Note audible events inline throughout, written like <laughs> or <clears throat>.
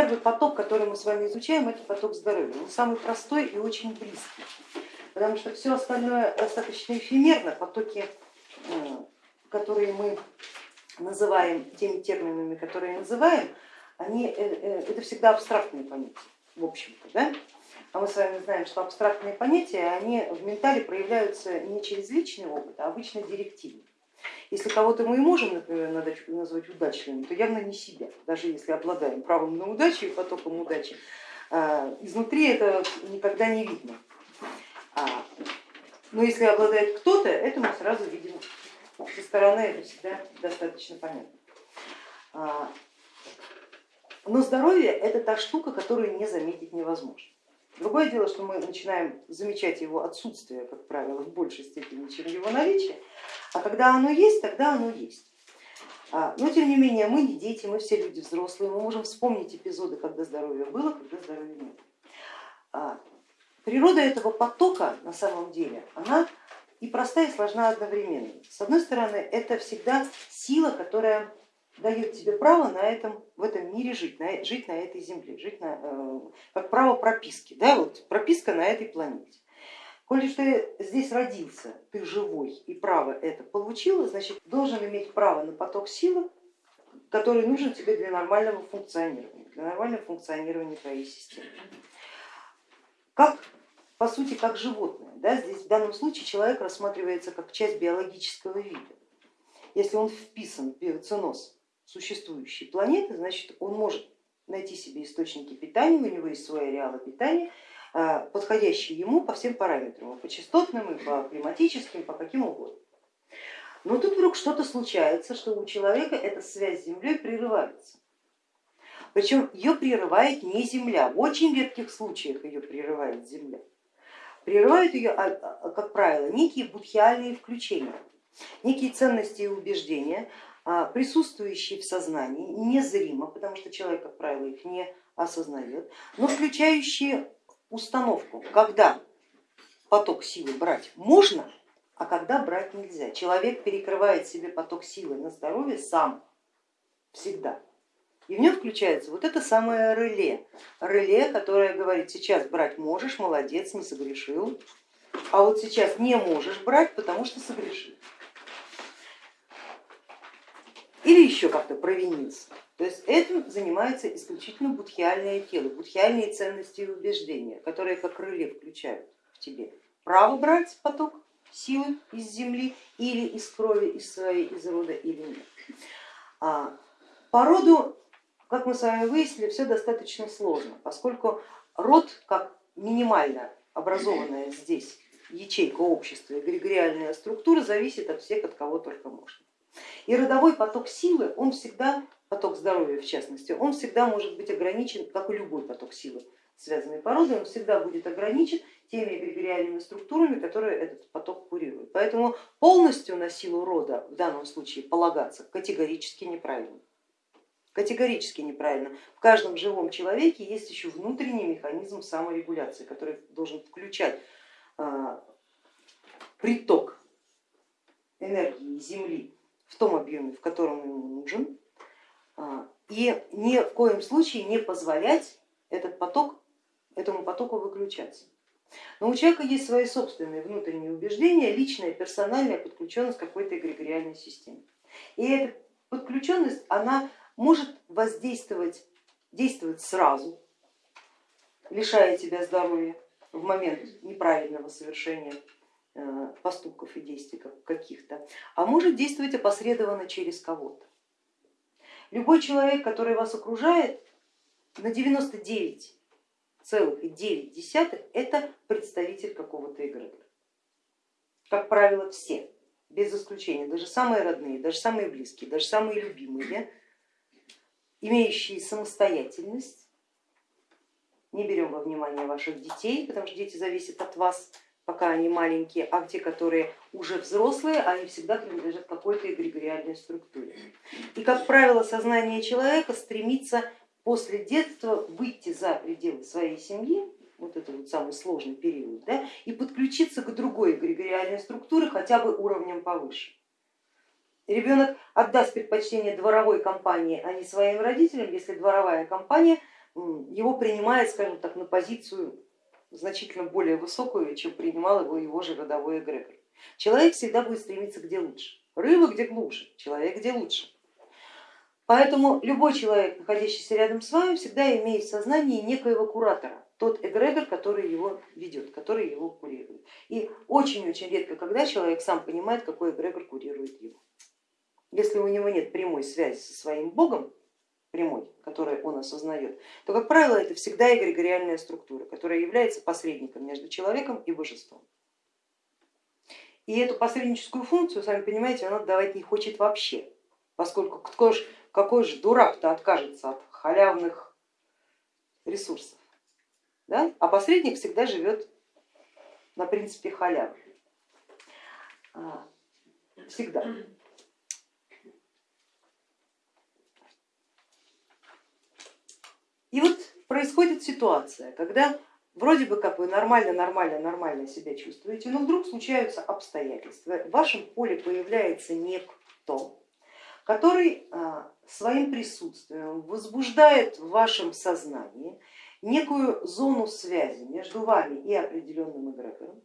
первый поток, который мы с вами изучаем, это поток здоровья. Он самый простой и очень близкий, потому что все остальное достаточно эфемерно, потоки, э, которые мы называем теми терминами, которые называем, они, э, э, это всегда абстрактные понятия, в общем-то. Да? А мы с вами знаем, что абстрактные понятия, они в ментале проявляются не через личный опыт, а обычно директивно. Если кого-то мы и можем, например, назвать удачливым, то явно не себя, даже если обладаем правом на удачу и потоком удачи. А, изнутри это никогда не видно. А, но если обладает кто-то, это мы сразу видим. Со стороны это всегда достаточно понятно. А, но здоровье это та штука, которую не заметить невозможно. Другое дело, что мы начинаем замечать его отсутствие, как правило, в большей степени, чем его наличие, а когда оно есть, тогда оно есть. А, но тем не менее, мы не дети, мы все люди взрослые, мы можем вспомнить эпизоды, когда здоровье было, когда здоровья нет. А, природа этого потока на самом деле, она и простая, и сложна одновременно. С одной стороны, это всегда сила, которая дает тебе право на этом, в этом мире жить, на, жить на этой земле, жить на, э, как право прописки, да, вот прописка на этой планете. Коли ты здесь родился, ты живой и право это получил, значит должен иметь право на поток силы, который нужен тебе для нормального функционирования, для нормального функционирования твоей системы. Как по сути как животное, да, здесь в данном случае человек рассматривается как часть биологического вида. Если он вписан в биоценоз существующей планеты, значит он может найти себе источники питания, у него есть свои ареалы питания, а, подходящие ему по всем параметрам, по частотным, и по климатическим, по каким угодно. Но тут вдруг что-то случается, что у человека эта связь с Землей прерывается. Причем ее прерывает не Земля, в очень редких случаях ее прерывает Земля. Прерывают ее, а, а, как правило, некие будхиальные включения, некие ценности и убеждения, присутствующие в сознании, незримо, потому что человек, как правило, их не осознает, но включающие установку, когда поток силы брать можно, а когда брать нельзя. Человек перекрывает себе поток силы на здоровье сам, всегда. И в нем включается вот это самое реле, реле, которое говорит, сейчас брать можешь, молодец, не согрешил, а вот сейчас не можешь брать, потому что согрешил или еще как-то провинился. То есть этим занимается исключительно будхиальное тело, будхиальные ценности и убеждения, которые как крылья включают в тебе право брать поток силы из земли или из крови, из своей, из рода или нет. А, по роду, как мы с вами выяснили, все достаточно сложно, поскольку род как минимально образованная здесь ячейка общества, эгрегориальная структура зависит от всех, от кого только можно. И родовой поток силы, он всегда, поток здоровья в частности, он всегда может быть ограничен, как и любой поток силы, связанный породой, он всегда будет ограничен теми эгрегориальными структурами, которые этот поток курируют. Поэтому полностью на силу рода в данном случае полагаться категорически неправильно. Категорически неправильно. В каждом живом человеке есть еще внутренний механизм саморегуляции, который должен включать а, приток энергии Земли в том объеме, в котором ему нужен, а, и ни в коем случае не позволять этот поток, этому потоку выключаться. Но у человека есть свои собственные внутренние убеждения, личная, персональная подключенность к какой-то эгрегориальной системе. И эта подключенность, она может воздействовать, действовать сразу, лишая тебя здоровья в момент неправильного совершения поступков и действий каких-то, а может действовать опосредованно через кого-то. Любой человек, который вас окружает, на 99,9 это представитель какого-то эгрегора. Как правило, все, без исключения, даже самые родные, даже самые близкие, даже самые любимые, имеющие самостоятельность, не берем во внимание ваших детей, потому что дети зависят от вас, пока они маленькие, а те, которые уже взрослые, они всегда принадлежат какой-то эгрегориальной структуре. И, как правило, сознание человека стремится после детства выйти за пределы своей семьи, вот это вот самый сложный период, да, и подключиться к другой эгрегориальной структуре хотя бы уровнем повыше. Ребенок отдаст предпочтение дворовой компании, а не своим родителям, если дворовая компания его принимает, скажем так, на позицию значительно более высокую, чем принимал его его же родовой эгрегор. Человек всегда будет стремиться где лучше. Рыба где глубже, человек где лучше. Поэтому любой человек, находящийся рядом с вами, всегда имеет в сознании некоего куратора, тот эгрегор, который его ведет, который его курирует. И очень-очень редко, когда человек сам понимает, какой эгрегор курирует его. Если у него нет прямой связи со своим богом, прямой, который он осознает, то, как правило, это всегда эгрегориальная структура, которая является посредником между человеком и божеством. И эту посредническую функцию, сами понимаете, он отдавать не хочет вообще, поскольку кто ж, какой же дурак-то откажется от халявных ресурсов. Да? А посредник всегда живет на принципе халявы. А, всегда. И вот происходит ситуация, когда вроде бы как вы нормально, нормально, нормально себя чувствуете, но вдруг случаются обстоятельства, в вашем поле появляется некто, который а, своим присутствием возбуждает в вашем сознании некую зону связи между вами и определенным эгрегором.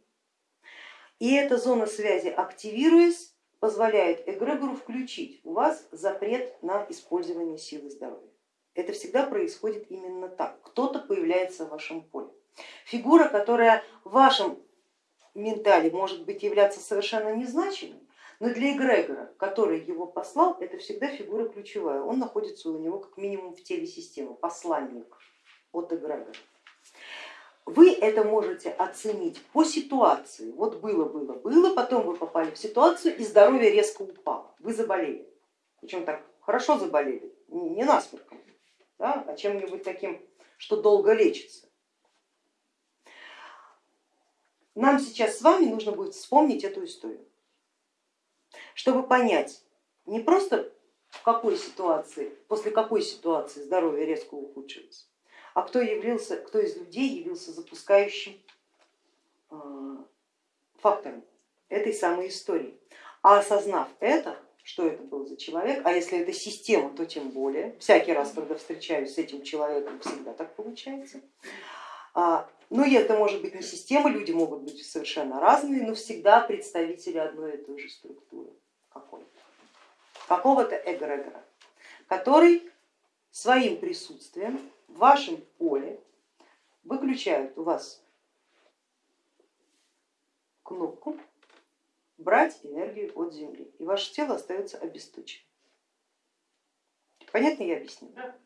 И эта зона связи, активируясь, позволяет эгрегору включить у вас запрет на использование силы здоровья. Это всегда происходит именно так. Кто-то появляется в вашем поле. Фигура, которая в вашем ментале может быть являться совершенно незначимой, но для эгрегора, который его послал, это всегда фигура ключевая. Он находится у него как минимум в теле системы, посланник от эгрегора. Вы это можете оценить по ситуации. Вот было, было, было, потом вы попали в ситуацию и здоровье резко упало, вы заболели. Причем так хорошо заболели, не насморком, да, а чем-нибудь таким, что долго лечится. Нам сейчас с вами нужно будет вспомнить эту историю, чтобы понять не просто в какой ситуации, после какой ситуации здоровье резко ухудшилось, а кто, явился, кто из людей явился запускающим э, фактором этой самой истории. А осознав это, что это был за человек, а если это система, то тем более. Всякий раз, когда встречаюсь с этим человеком, всегда так получается. А, но ну, это может быть не система, люди могут быть совершенно разные, но всегда представители одной и той же структуры какого-то эгрегора, который своим присутствием в вашем поле выключает у вас кнопку брать энергию от Земли, и ваше тело остается обесточенным. Понятно я объяснила? Да.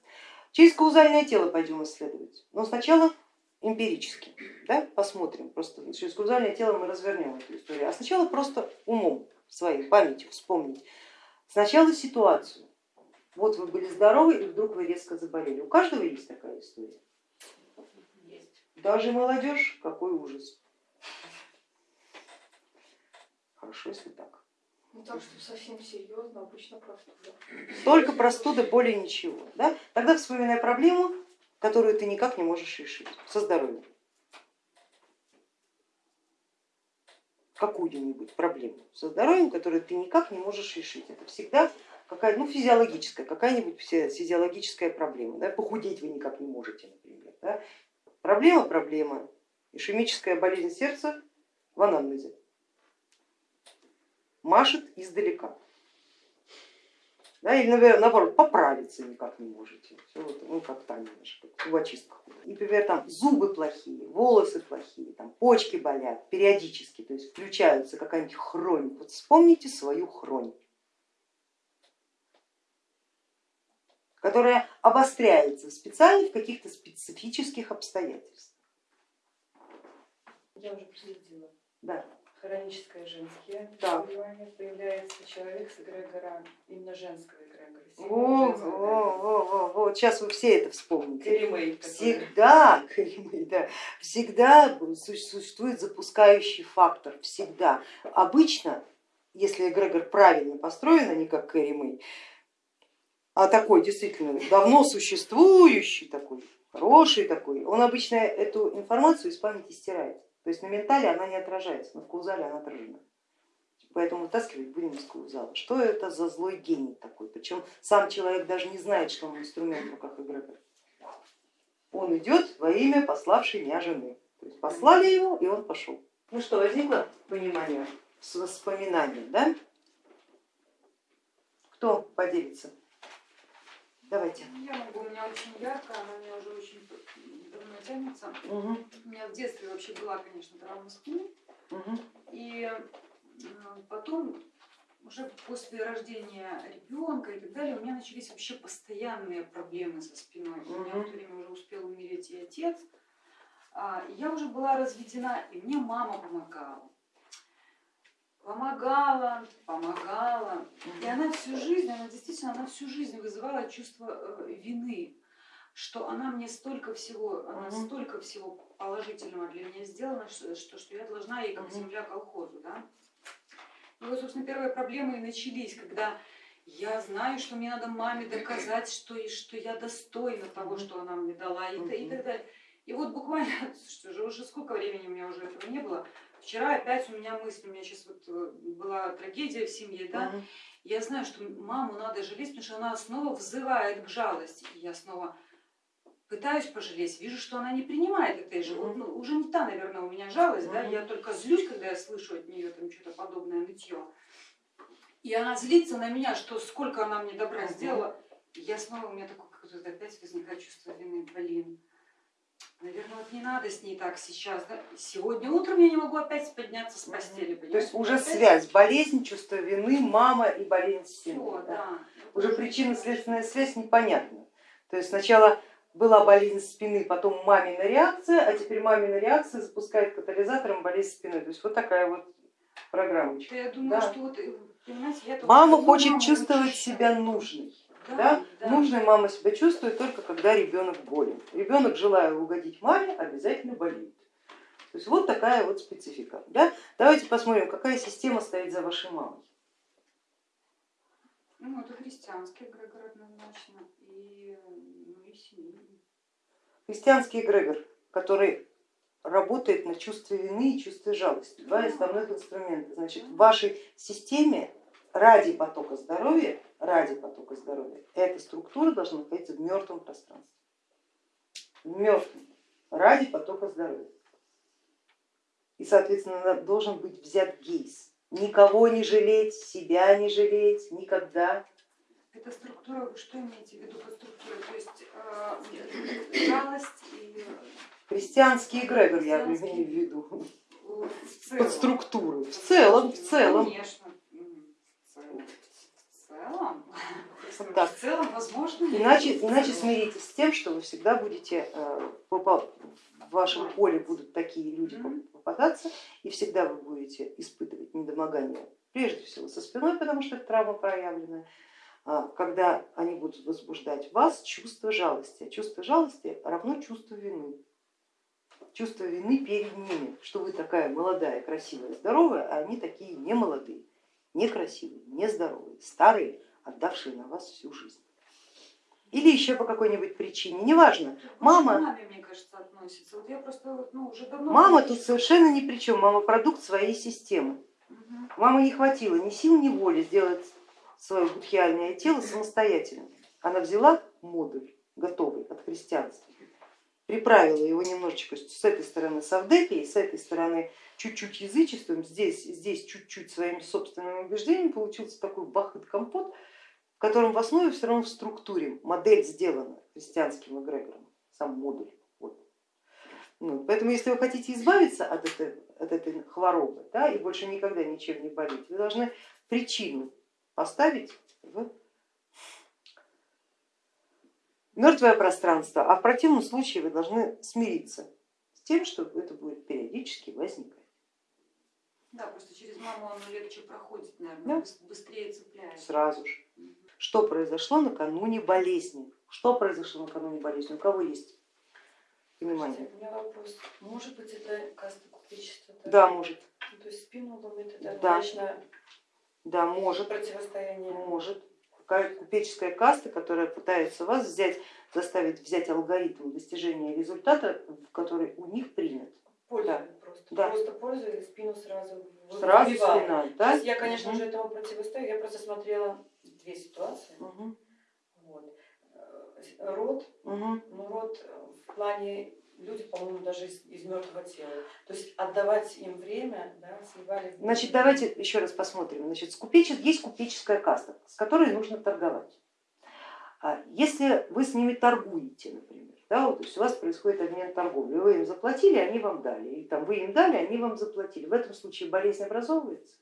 Через каузальное тело пойдем исследовать, но сначала эмпирически, да, посмотрим, просто через каузальное тело мы развернем эту историю, а сначала просто умом своей памятью вспомнить сначала ситуацию. Вот вы были здоровы и вдруг вы резко заболели. У каждого есть такая история? Есть. Даже молодежь, какой ужас. Хорошо, если так. Ну так что совсем серьезно, обычно простуда. Только простуда, более ничего. Да? Тогда вспоминай проблему, которую ты никак не можешь решить со здоровьем. Какую-нибудь проблему со здоровьем, которую ты никак не можешь решить. Это всегда какая ну, физиологическая, какая-нибудь физиологическая проблема. Да? Похудеть вы никак не можете, например. Да? Проблема, проблема. Ишемическая болезнь сердца в анамнезе машет издалека. Да, или, наоборот, поправиться никак не можете. Все вот, ну, как там немножко, зубочистка. И, например, там зубы плохие, волосы плохие, там, почки болят периодически, то есть включаются какая-нибудь хронь. Вот вспомните свою хронь, которая обостряется специально в каких-то специфических обстоятельствах. Я уже проследила. Да хроническое женские так. появляется человек с эгрегора, именно женского эгрегора. О, о, о, о, сейчас вы все это вспомните. Каримей. Всегда, <laughs> Каримей, да, всегда существует запускающий фактор, всегда. Обычно, если эгрегор правильно построен, а не как Каримей, а такой действительно давно существующий, такой хороший такой, он обычно эту информацию из памяти стирает. То есть на ментале она не отражается, но в каузале она отражена. Поэтому вытаскивать будем из каузала. Что это за злой гений такой? Причем сам человек даже не знает, что он инструмент в руках эгрегора. он идет во имя пославшей меня жены. То есть послали его, и он пошел. Ну что, возникло понимание с воспоминанием, да? Кто поделится? Давайте. Я могу, у меня очень ярко, она у меня уже очень давно тянется. Угу, У меня в детстве вообще была, конечно, травма спины. угу, И потом, уже после рождения ребенка и так далее, у меня начались вообще постоянные проблемы со спиной. У меня в то время уже успел умереть и отец. А, и Я уже была разведена, и мне мама помогала. Помогала, помогала. И она всю жизнь, она действительно, она всю жизнь вызывала чувство э, вины, что она мне столько всего, она Мгм. столько всего положительного для меня сделала, что, что, что я должна ей как Мгм. земля колхозу, да. И вот, собственно, первые проблемы и начались, когда я знаю, что мне надо маме доказать, что, и, что я достойна того, что она мне дала, и, та- и так далее. И вот буквально, <laughs> что же, уже сколько времени у меня уже этого не было, вчера опять у меня мысль, у меня сейчас вот э, была трагедия в семье, да, угу. я знаю, что маму надо жалеть, потому что она снова взывает к жалости. И я снова пытаюсь пожалеть, вижу, что она не принимает этой же. Вот, ну, уже не та, наверное, у меня жалость, да, я только злюсь, когда я слышу от нее там что-то подобное нытье. И она злится на меня, что сколько она мне добра сделала. И я снова, у меня такое какое-то опять возникает чувство вины, блин. Наверное, вот не надо с ней так сейчас. Да? Сегодня утром я не могу опять подняться с постели. То есть понимаете? уже Опять связь, болезнь, чувство вины, мама и болезнь семьи. да. да. Уже причинно-следственная связь непонятна. То есть сначала была болезнь спины, потом мамина реакция, а теперь мамина реакция запускает катализатором болезнь спины. То есть вот такая вот программочка. Я думаю, Да. что вот, э, я Мама хочет маму чувствовать очень себя нужной. Да, Да? да. Нужной мама себя чувствует только когда ребенок болен. Ребенок, желая угодить маме, обязательно болеет. То есть вот такая вот специфика. Да? Давайте посмотрим, какая система стоит за вашей мамой. Ну, это христианский эгрегор однозначно, и, э, ну, и семейный. Христианский эгрегор, который работает на чувстве вины и чувстве жалости. Два основных инструмента. Значит, в вашей системе ради потока здоровья, ради потока здоровья, эта структура должна находиться в мертвом пространстве. В мертвом, ради потока здоровья. И, соответственно, должен быть взят гейс. Никого не жалеть, себя не жалеть, никогда. Это структура, вы что имеете в виду под структурой? То есть э, жалость и Христианский эгрегор я имею в виду. Под структуру. В целом, в целом. Конечно. В целом. Так. В целом, возможно. Иначе, иначе смиритесь с тем, что вы всегда будете, э, в вашем поле будут такие люди попадаться, и всегда вы будете испытывать недомогание, прежде всего со спиной, потому что это травма проявленная, когда они будут возбуждать в вас чувство жалости. А чувство жалости равно чувству вины. Чувство вины перед ними, что вы такая молодая, красивая, здоровая, а они такие не молодые, некрасивые, нездоровые, старые, отдавшие на вас всю жизнь. Или еще по какой-нибудь причине, неважно. Больше Мама- маме, мне кажется, относится. Вот я просто ну, уже давно... Мама тут совершенно ни при чем, мама продукт своей системы. Мгм. Мама не хватило ни сил, ни воли сделать свое будхиальное тело самостоятельно. Она взяла модуль готовый от христианства, приправила его немножечко с этой стороны савдепией, с этой стороны чуть-чуть язычеством, здесь, здесь чуть-чуть своими собственными убеждениями, получился такой бахыт-компот, в котором в основе все равно в структуре модель сделана христианским эгрегором, сам модуль. Вот. Ну, поэтому если вы хотите избавиться от этой, от этой хворобы да, и больше никогда ничем не болеть, вы должны причину поставить в мертвое пространство, а в противном случае вы должны смириться с тем, что это будет периодически возникать. Да, просто через маму оно легче проходит, Да. наверное, быс- быстрее цепляется. Сразу же. Что произошло накануне болезни? Что произошло накануне болезни? У кого есть понимание? Слушайте, У меня вопрос. Может быть, это каста купечества? Да, может. Ну, то есть спину ломит, это Да. вечное Да, может. противостояние. Может. Купеческая каста, которая пытается вас взять, заставить взять алгоритм достижения результата, который у них принят. Пользуюсь просто. Да. Просто пользуюсь, спину сразу Сразу выбиваю. спина, То да? есть я, конечно, уже этому противостою, я просто смотрела две ситуации. Мгм. Вот. Э, Рот, Мгм. ну рот в плане люди, по-моему, даже из, из мертвого тела. То есть отдавать им время, да, сливали. Значит, давайте еще раз посмотрим. Значит, купече- есть купеческая каста, с которой нужно торговать. А Если вы с ними торгуете, например, да, вот, то есть у вас происходит обмен торговли, вы им заплатили, они вам дали, и там вы им дали, они вам заплатили. В этом случае болезнь образовывается.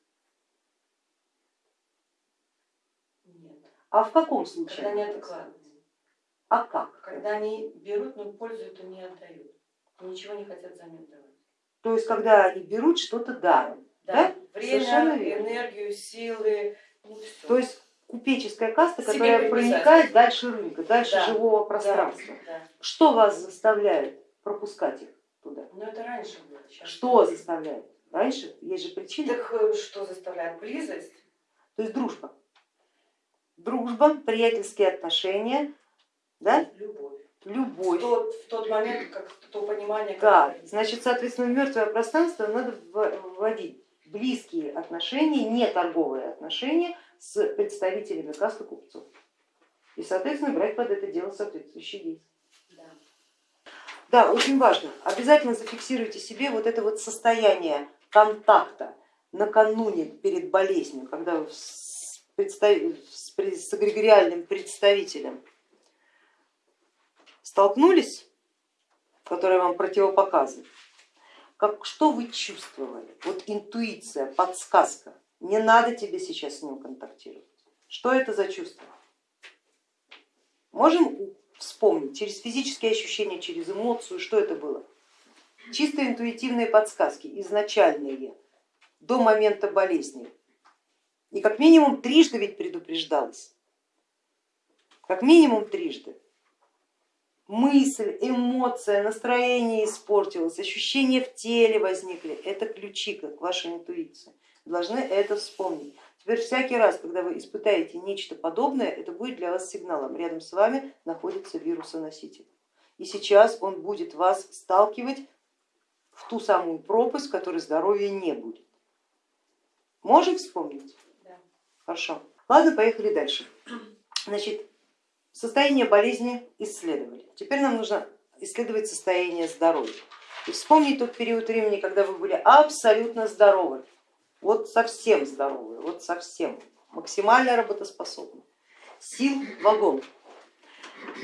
Нет. А в каком случае? Когда не она адекватно. образовывается? А как? Когда они берут, но пользуют и не отдают. Ничего не хотят взамен давать. То есть когда они берут что-то даром. Да? Да, время, энергию, силы. Ну. То есть купеческая каста, Себе которая проникает дальше рынка, дальше Да, живого пространства. Да, Что вас заставляет пропускать их туда? Но это раньше было. Сейчас Что заставляет? Раньше есть же причины. Так э, что заставляет? Близость? То есть дружба. Дружба, приятельские отношения, да? Любовь. В любовь. тот, в тот момент, как то понимание, Да, которое- значит, соответственно, в мертвое пространство надо в- вводить близкие отношения, не торговые отношения с представителями касты купцов. И, соответственно, брать под это дело соответствующие действия. Да. Да, очень важно. Обязательно зафиксируйте себе вот это вот состояние контакта накануне перед болезнью, когда вы с, представ- с пре- с эгрегориальным представителем столкнулись, который вам противопоказан, как, что вы чувствовали? Вот интуиция, подсказка. Не надо тебе сейчас с ним контактировать. Что это за чувство? Можем вспомнить через физические ощущения, через эмоцию, что это было? Чисто интуитивные подсказки, изначальные, до момента болезни. И как минимум трижды ведь предупреждалось. Как минимум трижды. Мысль, эмоция, настроение испортилось, ощущения в теле возникли. Это ключи к вашей интуиции. Должны это вспомнить. Теперь всякий раз, когда вы испытаете нечто подобное, это будет для вас сигналом. Рядом с вами находится вирусоноситель. И сейчас он будет вас сталкивать в ту самую пропасть, в которой здоровья не будет. Можем вспомнить? Да. Хорошо. Ладно, поехали дальше. Значит, состояние болезни исследовали. Теперь нам нужно исследовать состояние здоровья. И вспомнить тот период времени, когда вы были абсолютно здоровы, вот совсем здоровы, вот совсем, максимально работоспособны. Сил вагон.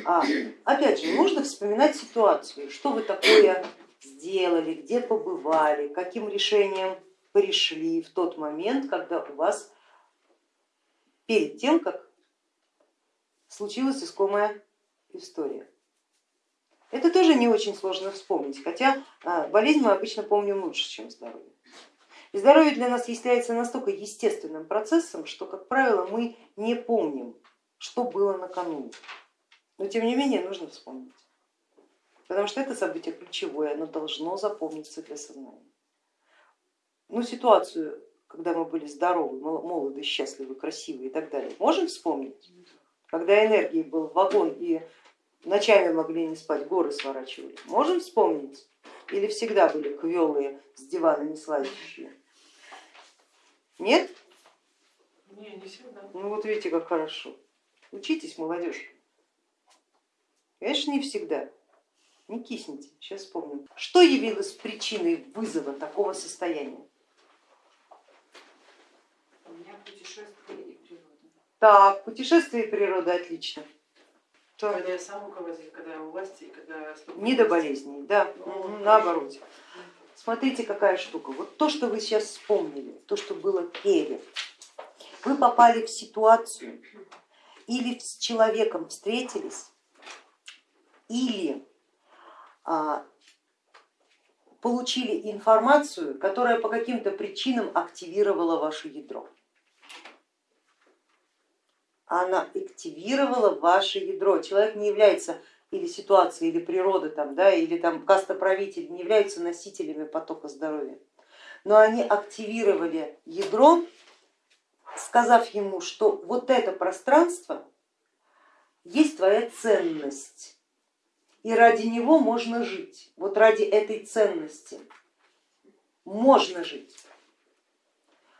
А, опять же, нужно вспоминать ситуацию, что вы такое сделали, где побывали, каким решением пришли в тот момент, когда у вас перед тем, как случилась искомая история. Это тоже не очень сложно вспомнить, хотя а, болезнь мы обычно помним лучше, чем здоровье. И здоровье для нас является настолько естественным процессом, что, как правило, мы не помним, что было накануне. Но тем не менее нужно вспомнить, потому что это событие ключевое, оно должно запомниться для сознания. Ну, ситуацию, когда мы были здоровы, молоды, счастливы, красивы и так далее, можем вспомнить? Когда энергии был вагон и ночами могли не спать, горы сворачивали. Можем вспомнить? Или всегда были квелые с дивана не слазящие? Нет? Не, не всегда. Ну вот видите, как хорошо. Учитесь, молодежь. Конечно, не всегда. Не кисните, сейчас вспомним. Что явилось причиной вызова такого состояния? У меня путешествие и природа. Так, путешествие и природа, отлично. Что? Когда я сам руководитель, когда я у власти, когда столько Не до болезней, да, Ну, наоборот. Смотрите, какая штука. Вот то, что вы сейчас вспомнили, то, что было перед, вы попали в ситуацию или с человеком встретились, или а, получили информацию, которая по каким-то причинам активировала ваше ядро. Она активировала ваше ядро. Человек не является или ситуация, или природа, там, да, или там кастоправитель не являются носителями потока здоровья, но они активировали ядро, сказав ему, что вот это пространство есть твоя ценность, и ради него можно жить, вот ради этой ценности можно жить.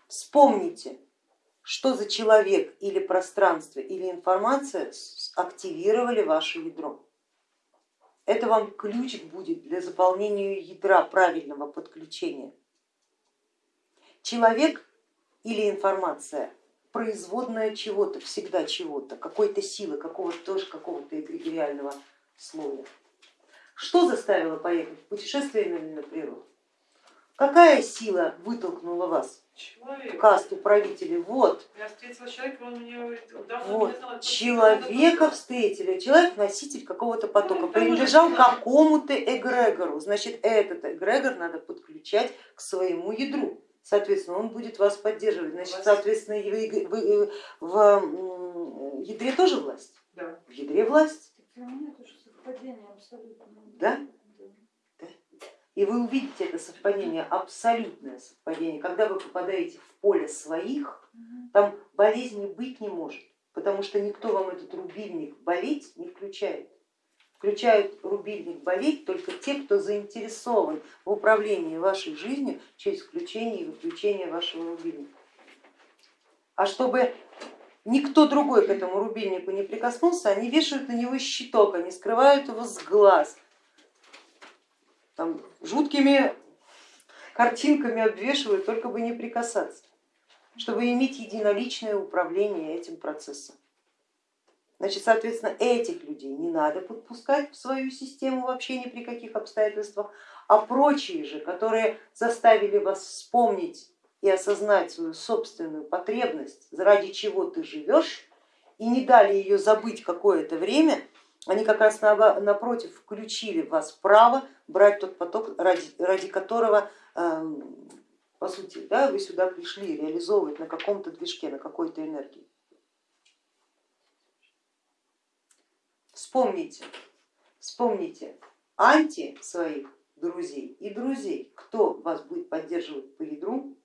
Вспомните, что за человек или пространство или информация активировали ваше ядро. это вам ключ будет для заполнения ядра правильного подключения. Человек или информация производная чего-то, всегда чего-то, какой-то силы, какого-то тоже какого-то эгрегориального слоя. Что заставило поехать в путешествие именно на природу? Какая сила вытолкнула вас в Человек. касту правителей? Вот, Я встретила человека, он мне говорит, давно вот, не знала, кто человека встретили, человек носитель какого-то потока, Ну, это принадлежал какому-то эгрегору, значит этот эгрегор надо подключать к своему ядру. Соответственно, он будет вас поддерживать. Значит, Власть. соответственно, вы- вы- в ядре тоже власть? Да. В ядре власть, Так для меня это же совпадение абсолютно. Да? И вы увидите это совпадение, абсолютное совпадение. Когда вы попадаете в поле своих, там болезни быть не может, потому что никто вам этот рубильник болеть не включает. Включают рубильник болеть только те, кто заинтересован в управлении вашей жизнью через включение и выключение вашего рубильника. А чтобы никто другой к этому рубильнику не прикоснулся, они вешают на него щиток, они скрывают его с глаз, там, жуткими картинками обвешивают, только бы не прикасаться, чтобы иметь единоличное управление этим процессом. Значит, соответственно, этих людей не надо подпускать в свою систему вообще ни при каких обстоятельствах, а прочие же, которые заставили вас вспомнить и осознать свою собственную потребность, ради чего ты живешь, и не дали ее забыть какое-то время, они как раз напротив включили в вас право брать тот поток, ради, ради которого, эм, по сути, да, вы сюда пришли реализовывать на каком-то движке, на какой-то энергии. Вспомните, вспомните анти своих друзей и друзей, кто вас будет поддерживать по ядру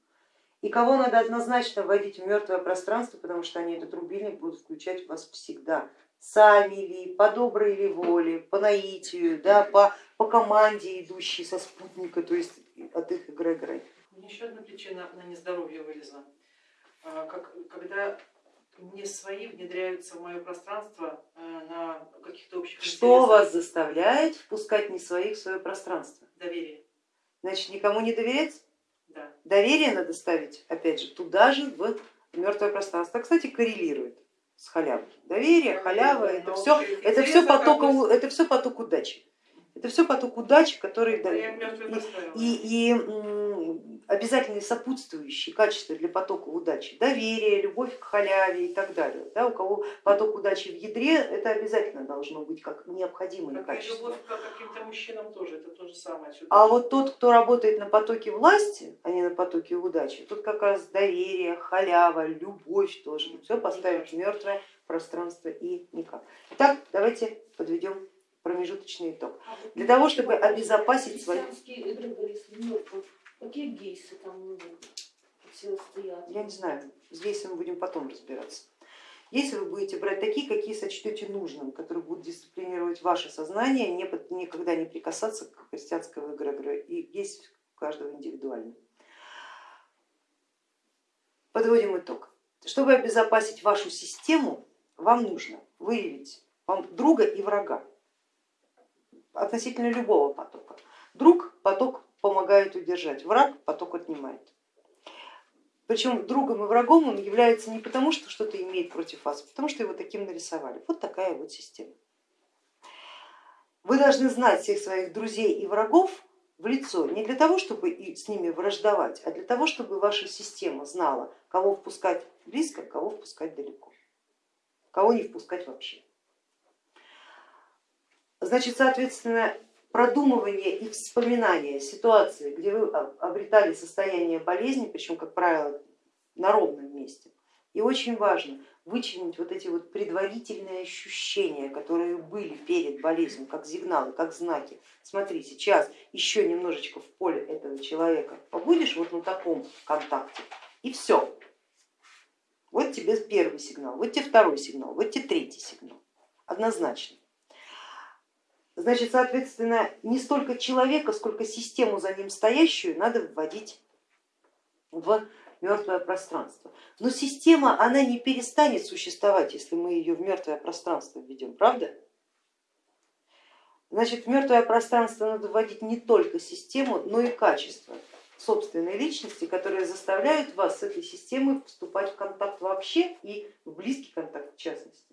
и кого надо однозначно вводить в мертвое пространство, потому что они этот рубильник будут включать в вас всегда. Сами ли, по доброй ли воле, по наитию, да, по, по команде, идущей со спутника, то есть от их эгрегора. Еще одна причина на нездоровье вылезла. А, Как, когда не свои внедряются в мое пространство э, на каких-то общих Что интересах. вас заставляет впускать не своих в свое пространство? Доверие, Значит, никому не доверять? да. Доверие надо ставить, опять же, туда же, в мертвое пространство. Кстати, коррелирует с халявой. Доверие, халява, это все, это все поток, это все поток удачи. Это все поток удачи, который дает. И, и м, обязательные сопутствующие качества для потока удачи, доверие, любовь к халяве и так далее. Да, у кого поток удачи в ядре, это обязательно должно быть как необходимое Как качество. любовь к каким-то мужчинам тоже, это то же самое. А вот тот, кто работает на потоке власти, а не на потоке удачи, тут как раз доверие, халява, любовь тоже. Все поставить в мертвое пространство и никак. Итак, давайте подведем промежуточный итог. А Для того, чтобы обезопасить свои- Какие гейсы там все стоят? Я не знаю, здесь мы будем потом разбираться. Если вы будете брать такие, какие сочтете нужным, которые будут дисциплинировать ваше сознание, не никогда не прикасаться к христианскому эгрегору, и есть у каждого индивидуально. Подводим итог. Чтобы обезопасить вашу систему, вам нужно выявить вам друга и врага относительно любого потока. Друг поток помогает удержать, враг поток отнимает. Причем другом и врагом он является не потому, что что-то имеет против вас, а потому что его таким нарисовали. Вот такая вот система. Вы должны знать всех своих друзей и врагов в лицо не для того, чтобы с ними враждовать, а для того, чтобы ваша система знала, кого впускать близко, кого впускать далеко, кого не впускать вообще. Значит, соответственно, продумывание и вспоминание ситуации, где вы обретали состояние болезни, причем, как правило, на ровном месте. И очень важно вычленить вот эти вот предварительные ощущения, которые были перед болезнью, как сигналы, как знаки. Смотри, сейчас еще немножечко в поле этого человека побудешь вот на таком контакте, и все. Вот тебе первый сигнал, вот тебе второй сигнал, вот тебе третий сигнал. Однозначно. Значит, соответственно, не столько человека, сколько систему за ним стоящую надо вводить в мертвое пространство. Но система, она не перестанет существовать, если мы ее в мертвое пространство введем, правда? Значит, в мертвое пространство надо вводить не только систему, но и качество собственной личности, которые заставляют вас с этой системой вступать в контакт вообще и в близкий контакт в частности.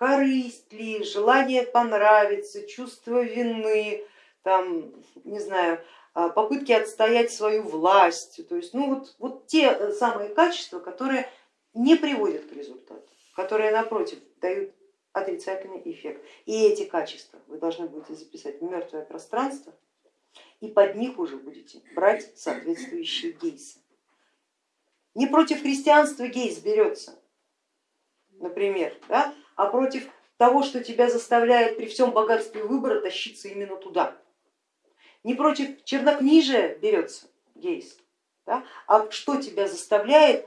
Корысть ли, желание понравиться, чувство вины, там, не знаю, а, попытки отстоять свою власть, то есть ну, вот, вот те самые качества, которые не приводят к результату, которые напротив дают отрицательный эффект. И эти качества вы должны будете записать в мертвое пространство и под них уже будете брать соответствующие гейсы. Не против христианства гейс берется, например, да, а против того, что тебя заставляет при всем богатстве выбора тащиться именно туда. Не против чернокнижия берется гейс, да, а что тебя заставляет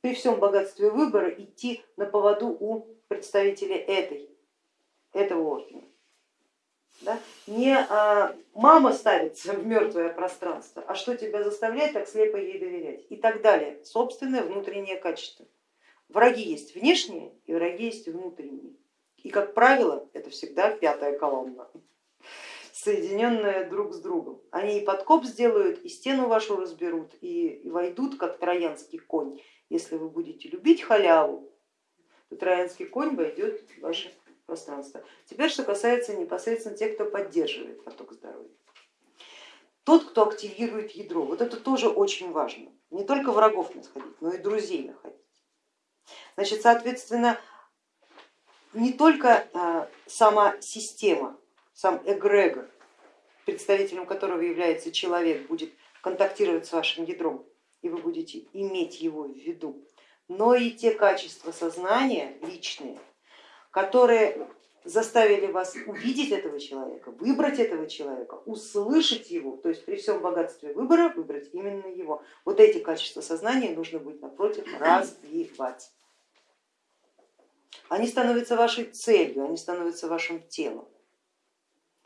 при всем богатстве выбора идти на поводу у представителей этой, этого ордена. Да? Не а, мама ставится в мертвое пространство, а что тебя заставляет так слепо ей доверять и так далее. Собственное внутреннее качество. Враги есть внешние и враги есть внутренние. И как правило это всегда пятая колонна, соединенная друг с другом. Они и подкоп сделают, и стену вашу разберут, и, войдут как троянский конь. Если вы будете любить халяву, то троянский конь войдет в ваше пространства. Теперь, что касается непосредственно тех, кто поддерживает поток здоровья. Тот, кто активирует ядро, вот это тоже очень важно. Не только врагов находить, но и друзей находить. Значит, соответственно, не только а, сама система, сам эгрегор, представителем которого является человек, будет контактировать с вашим ядром, и вы будете иметь его в виду, но и те качества сознания личные, которые заставили вас увидеть этого человека, выбрать этого человека, услышать его, то есть при всем богатстве выбора выбрать именно его. Вот эти качества сознания нужно будет напротив <clears throat> развивать. Они становятся вашей целью, они становятся вашим телом,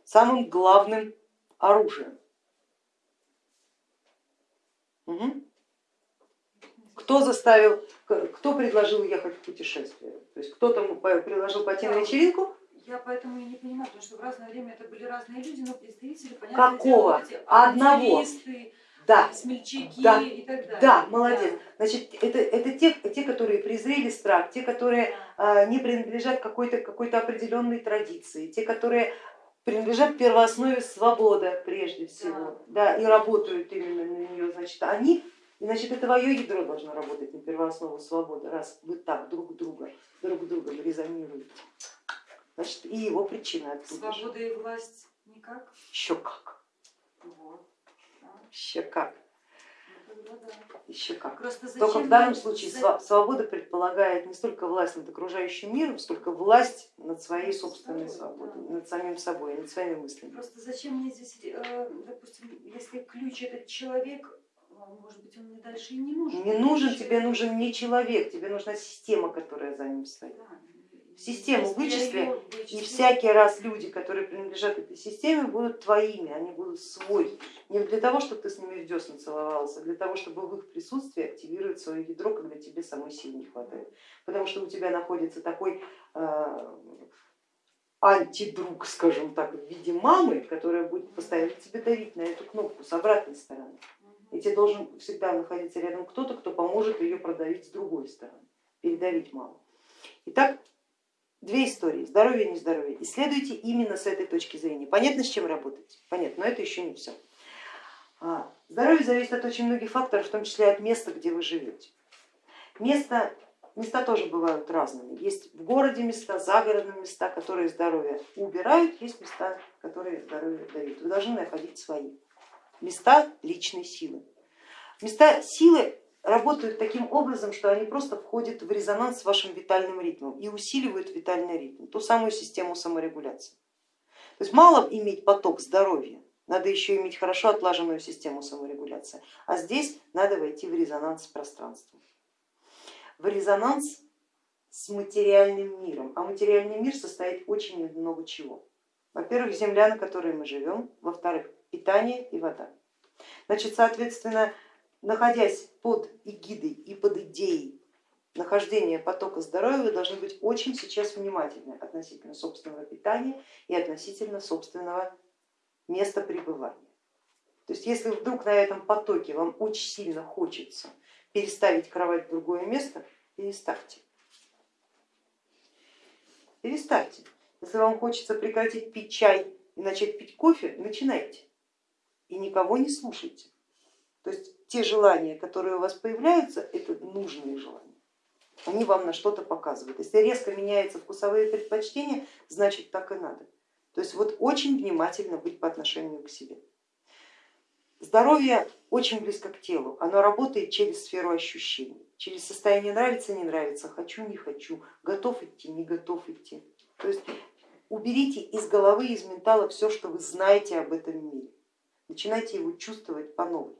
самым главным оружием. Угу. Кто заставил, кто предложил ехать в путешествие? То есть кто-то предложил пойти на вечеринку? Я поэтому и не понимаю, потому что в разное время это были разные люди, но представители, понятно, Какого? Дело, Одного. Да. смельчаки да. и так далее. Да, молодец. Значит, это, это те, те, которые презрели страх, те, которые а, не принадлежат какой-то какой определенной традиции, те, которые принадлежат первооснове свобода прежде всего, да. да, и работают именно на нее, значит, они и значит, это твое ядро должно работать на первооснову свободы, раз вы так друг друга, друг друга резонируете. Значит, и его причина оттуда. Свобода и власть никак? Еще как. Вот. Еще как. Еще как. Только в данном случае свобода предполагает не столько власть над окружающим миром, сколько власть над своей собственной свободой, над самим собой, над своими мыслями. Просто зачем мне здесь, э, допустим, если ключ этот человек, может быть, он мне дальше и не нужен. Не нужен, тебе нужен не человек, тебе нужна система, которая за ним стоит. Систему вычисли, и всякий раз люди, которые принадлежат этой системе, будут твоими, они будут свой. Не для того, чтобы ты с ними в десна целовался, а для того, чтобы в их присутствии активировать свое ядро, когда тебе самой сил не хватает. Потому что у тебя находится такой э, антидруг, скажем так, в виде мамы, которая будет постоянно тебе давить на эту кнопку с обратной стороны и тебе должен всегда находиться рядом кто-то, кто поможет ее продавить с другой стороны, передавить маму. Итак, две истории, здоровье и нездоровье. Исследуйте именно с этой точки зрения. Понятно, с чем работать? Понятно, но это еще не все. А, здоровье зависит от очень многих факторов, в том числе от места, где вы живете. Место, места тоже бывают разными. Есть в городе места, загородные места, которые здоровье убирают, есть места, которые здоровье дают. Вы должны находить свои места личной силы. Места силы работают таким образом, что они просто входят в резонанс с вашим витальным ритмом и усиливают витальный ритм, ту самую систему саморегуляции. То есть мало иметь поток здоровья, надо еще иметь хорошо отлаженную систему саморегуляции, а здесь надо войти в резонанс с пространством, в резонанс с материальным миром, а материальный мир состоит очень много чего. Во-первых, земля, на которой мы живем, во-вторых, питание и вода. Значит, соответственно, находясь под эгидой и под идеей нахождения потока здоровья вы должны быть очень сейчас внимательны относительно собственного питания и относительно собственного места пребывания. То есть если вдруг на этом потоке вам очень сильно хочется переставить кровать в другое место, переставьте. Переставьте. Если вам хочется прекратить пить чай и начать пить кофе, начинайте. И никого не слушайте. То есть те желания, которые у вас появляются, это нужные желания. Они вам на что-то показывают. Если резко меняются вкусовые предпочтения, значит так и надо. То есть вот очень внимательно быть по отношению к себе. Здоровье очень близко к телу, оно работает через сферу ощущений, через состояние нравится, не нравится, хочу, не хочу, готов идти, не готов идти. То есть уберите из головы, из ментала все, что вы знаете об этом мире, начинайте его чувствовать по новой.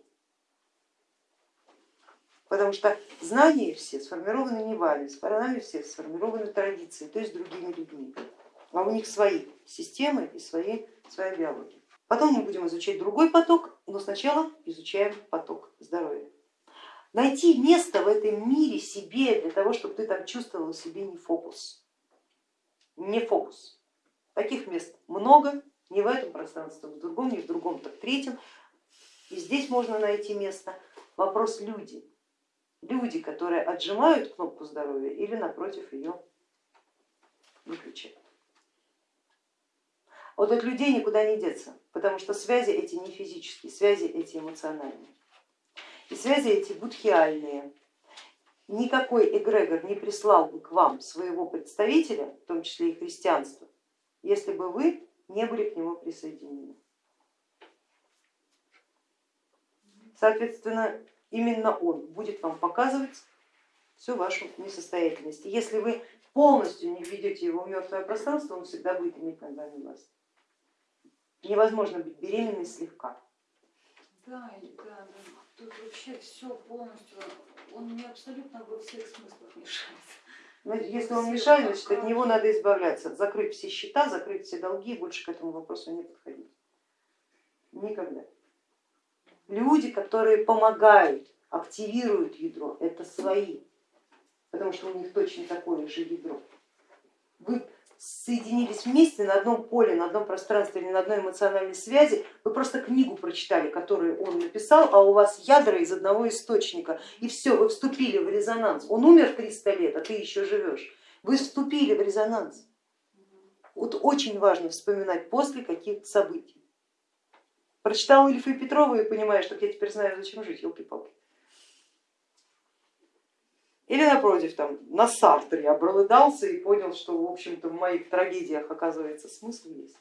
Потому что знания все сформированы не вами, с нами все сформированы традиции, то есть другими людьми. А у них свои системы и свои, своя биология. Потом мы будем изучать другой поток, но сначала изучаем поток здоровья. Найти место в этом мире себе для того, чтобы ты там чувствовал себе не фокус. Не фокус. Таких мест много, не в этом пространстве, в другом, не в другом, так в третьем. И здесь можно найти место. Вопрос люди. Люди, которые отжимают кнопку здоровья или напротив ее выключают. Вот от людей никуда не деться, потому что связи эти не физические, связи эти эмоциональные. И связи эти будхиальные. Никакой эгрегор не прислал бы к вам своего представителя, в том числе и христианство, если бы вы не были к нему присоединены. Соответственно, именно он будет вам показывать всю вашу несостоятельность. И если вы полностью не введете его в мертвое пространство, он всегда будет иметь над вами власть невозможно быть беременной слегка. Да, да, да. Тут вообще все полностью, он мне абсолютно во всех смыслах мешает. Но ну, если он мешает, значит от него надо избавляться, закрыть все счета, закрыть все долги и больше к этому вопросу не подходить. Никогда. Люди, которые помогают, активируют ядро, это свои, потому что у них точно такое же ядро. Вы соединились вместе на одном поле, на одном пространстве или на одной эмоциональной связи, вы просто книгу прочитали, которую он написал, а у вас ядра из одного источника, и все, вы вступили в резонанс. Он умер 300 лет, а ты еще живешь. Вы вступили в резонанс. Вот очень важно вспоминать после каких событий. Прочитал Ильфа и Петрова и понимаешь, что я теперь знаю, зачем жить, елки-палки. Или напротив, там, на Сартре обрыдался и понял, что в общем-то в моих трагедиях оказывается смысл есть.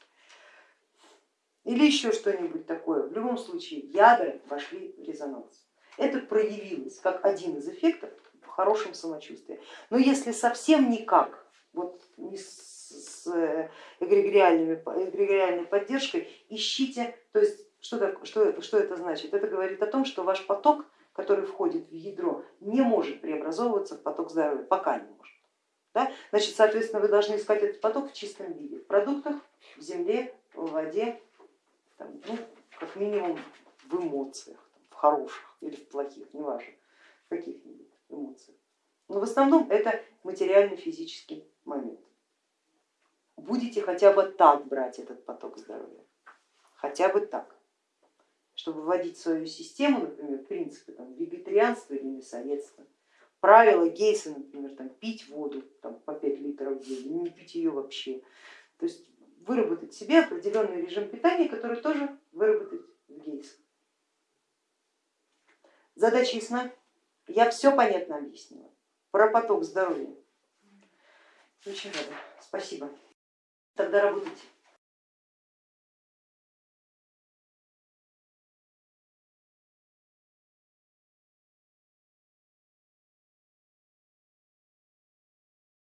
Или еще что-нибудь такое. В любом случае ядра вошли в резонанс. Это проявилось как один из эффектов в хорошем самочувствии. Но если совсем никак, вот не с эгрегориальной поддержкой, ищите, то есть что, что, что это значит? Это говорит о том, что ваш поток который входит в ядро, не может преобразовываться в поток здоровья, пока не может. Да? Значит, соответственно, вы должны искать этот поток в чистом виде, в продуктах, в земле, в воде, там, ну, как минимум в эмоциях, в хороших или в плохих, неважно, в каких-нибудь эмоциях. Но в основном это материально-физический момент. Будете хотя бы так брать этот поток здоровья, хотя бы так чтобы вводить свою систему, например, принципы там, вегетарианства или мясоедства, правила Гейса, например, там, пить воду там, по 5 литров в день, не пить ее вообще. То есть выработать себе определенный режим питания, который тоже выработать в Гейсе. Задача ясна? Я все понятно объяснила. Про поток здоровья. Очень рада. Спасибо. Тогда работайте.